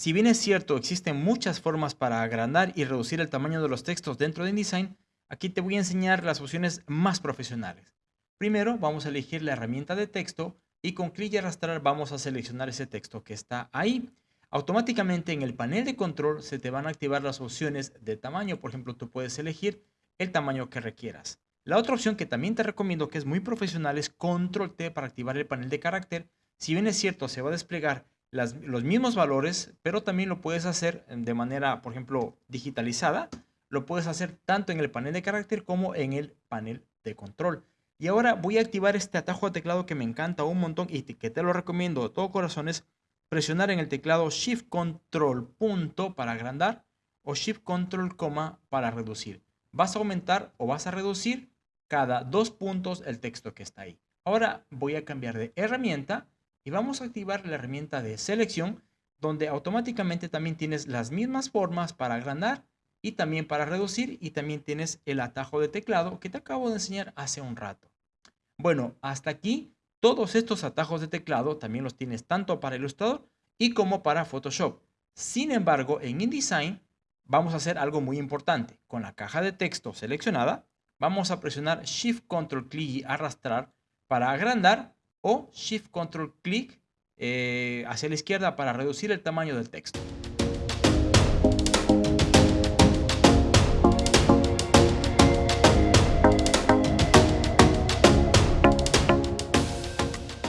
Si bien es cierto, existen muchas formas para agrandar y reducir el tamaño de los textos dentro de InDesign, aquí te voy a enseñar las opciones más profesionales. Primero vamos a elegir la herramienta de texto y con clic y arrastrar vamos a seleccionar ese texto que está ahí. Automáticamente en el panel de control se te van a activar las opciones de tamaño. Por ejemplo, tú puedes elegir el tamaño que requieras. La otra opción que también te recomiendo que es muy profesional es Control T para activar el panel de carácter. Si bien es cierto, se va a desplegar los mismos valores, pero también lo puedes hacer de manera, por ejemplo, digitalizada. Lo puedes hacer tanto en el panel de carácter como en el panel de control. Y ahora voy a activar este atajo de teclado que me encanta un montón y que te lo recomiendo de todo corazón es presionar en el teclado Shift Control punto para agrandar o Shift Control coma para reducir. Vas a aumentar o vas a reducir cada dos puntos el texto que está ahí. Ahora voy a cambiar de herramienta vamos a activar la herramienta de selección donde automáticamente también tienes las mismas formas para agrandar y también para reducir y también tienes el atajo de teclado que te acabo de enseñar hace un rato. Bueno, hasta aquí todos estos atajos de teclado también los tienes tanto para Illustrator y como para Photoshop. Sin embargo, en InDesign vamos a hacer algo muy importante. Con la caja de texto seleccionada, vamos a presionar Shift Control Click y arrastrar para agrandar o Shift Control Click eh, hacia la izquierda para reducir el tamaño del texto.